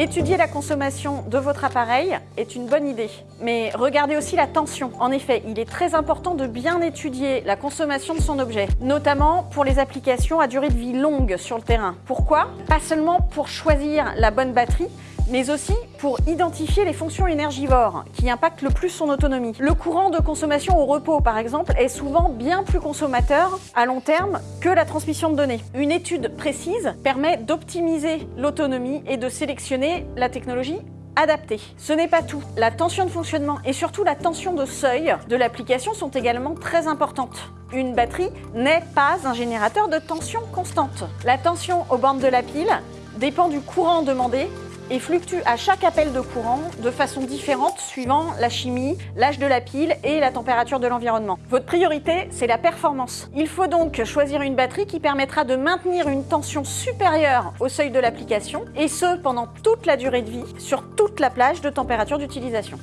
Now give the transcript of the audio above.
Étudier la consommation de votre appareil est une bonne idée, mais regardez aussi la tension. En effet, il est très important de bien étudier la consommation de son objet, notamment pour les applications à durée de vie longue sur le terrain. Pourquoi? Pas seulement pour choisir la bonne batterie, mais aussi pour identifier les fonctions énergivores qui impactent le plus son autonomie. Le courant de consommation au repos, par exemple, est souvent bien plus consommateur à long terme que la transmission de données. Une étude précise permet d'optimiser l'autonomie et de sélectionner la technologie adaptée. Ce n'est pas tout. La tension de fonctionnement et surtout la tension de seuil de l'application sont également très importantes. Une batterie n'est pas un générateur de tension constante. La tension aux bornes de la pile dépend du courant demandé et fluctue à chaque appel de courant de façon différente suivant la chimie, l'âge de la pile et la température de l'environnement. Votre priorité, c'est la performance. Il faut donc choisir une batterie qui permettra de maintenir une tension supérieure au seuil de l'application et ce pendant toute la durée de vie sur toute la plage de température d'utilisation.